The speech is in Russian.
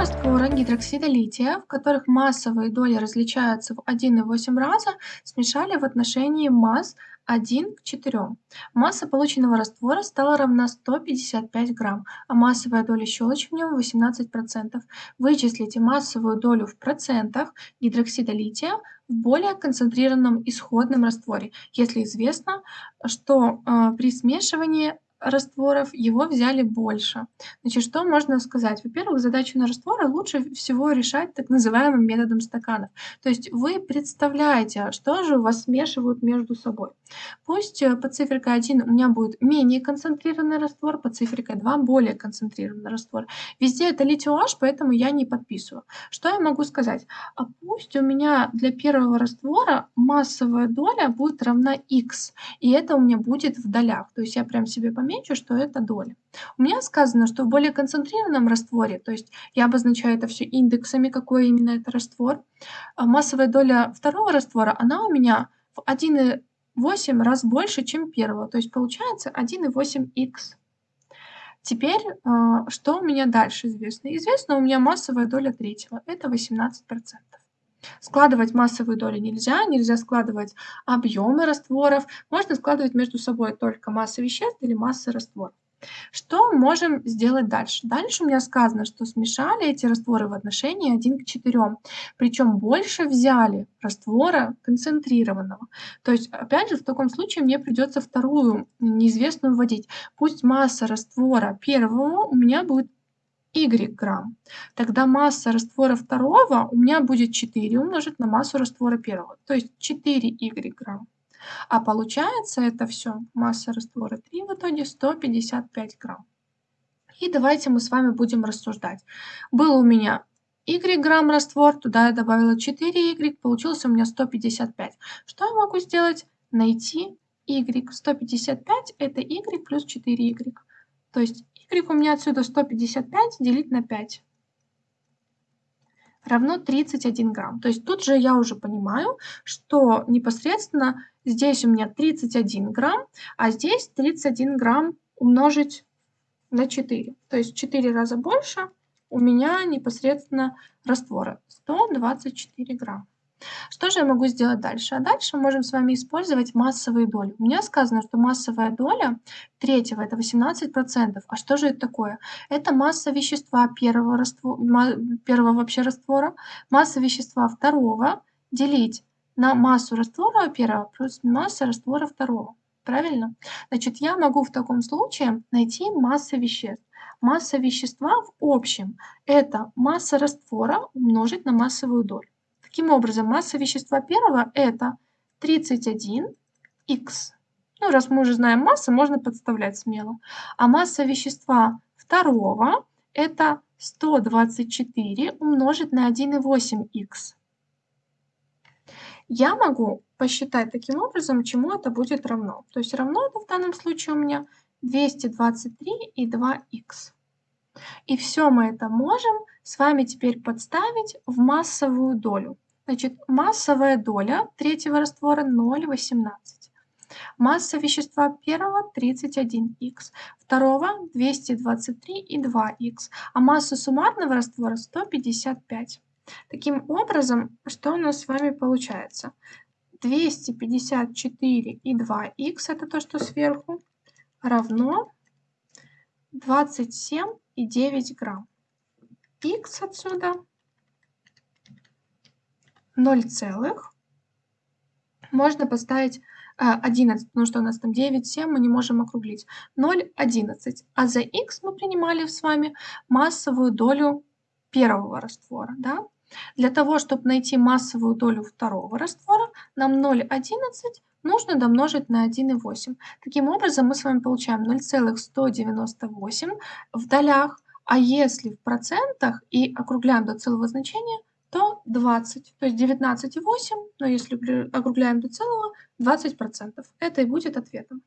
растворы гидроксида лития, в которых массовые доли различаются в 1,8 раза, смешали в отношении масс 1 к 4. Масса полученного раствора стала равна 155 грамм, а массовая доля щелочи в нем 18%. Вычислите массовую долю в процентах гидроксида лития в более концентрированном исходном растворе, если известно, что э, при смешивании растворов, его взяли больше. Значит, что можно сказать? Во-первых, задачу на растворы лучше всего решать так называемым методом стаканов. То есть вы представляете, что же у вас смешивают между собой. Пусть э, под циферкой 1 у меня будет менее концентрированный раствор, под циферкой 2 более концентрированный раствор. Везде это литий поэтому я не подписываю. Что я могу сказать? А пусть у меня для первого раствора массовая доля будет равна x, и это у меня будет в долях. То есть я прям себе помечу помечу, что это доля. У меня сказано, что в более концентрированном растворе, то есть я обозначаю это все индексами, какой именно это раствор, а массовая доля второго раствора, она у меня в 1,8 раз больше, чем первого, то есть получается 1,8х. Теперь, а, что у меня дальше известно? Известно у меня массовая доля третьего, это 18%. Складывать массовые доли нельзя, нельзя складывать объемы растворов, можно складывать между собой только массы веществ или массы растворов. Что можем сделать дальше? Дальше у меня сказано, что смешали эти растворы в отношении 1 к 4. Причем больше взяли раствора концентрированного. То есть, опять же, в таком случае мне придется вторую неизвестную вводить. Пусть масса раствора первого у меня будет y грамм. Тогда масса раствора второго у меня будет 4 умножить на массу раствора первого, то есть 4y грамм. А получается это все масса раствора 3 в итоге 155 грамм. И давайте мы с вами будем рассуждать. Был у меня y грамм раствор, туда я добавила 4y, получился у меня 155. Что я могу сделать? Найти y. 155 это y плюс 4y. То есть y у меня отсюда 155 делить на 5 равно 31 грамм. То есть тут же я уже понимаю, что непосредственно здесь у меня 31 грамм, а здесь 31 грамм умножить на 4. То есть 4 раза больше у меня непосредственно раствора 124 грамм. Что же я могу сделать дальше? А дальше мы можем с вами использовать массовые доли. У меня сказано, что массовая доля третьего это 18%. А что же это такое? Это масса вещества первого, раствора, первого вообще раствора, масса вещества второго делить на массу раствора первого плюс масса раствора второго. Правильно? Значит, я могу в таком случае найти массы веществ. Масса вещества в общем – это масса раствора умножить на массовую долю. Таким образом, масса вещества первого это 31х. Ну, раз мы уже знаем массы, можно подставлять смело. А масса вещества второго это 124 умножить на 1,8х. Я могу посчитать таким образом, чему это будет равно. То есть равно это в данном случае у меня 223 и 2х. И все мы это можем с вами теперь подставить в массовую долю. Значит, массовая доля третьего раствора 0,18. Масса вещества первого 31х, второго 223 и 2х, а масса суммарного раствора 155. Таким образом, что у нас с вами получается? 254 и 2х, это то, что сверху, равно 27,9 грамм. Х отсюда 0 целых. Можно поставить 11, потому что у нас там 9, 7, мы не можем округлить. 0, 11. А за х мы принимали с вами массовую долю первого раствора. Да? Для того, чтобы найти массовую долю второго раствора, нам 0,11 нужно домножить на 1,8. Таким образом, мы с вами получаем 0,198 в долях, а если в процентах и округляем до целого значения, то 20. То есть 19,8, но если округляем до целого, 20%. Это и будет ответом.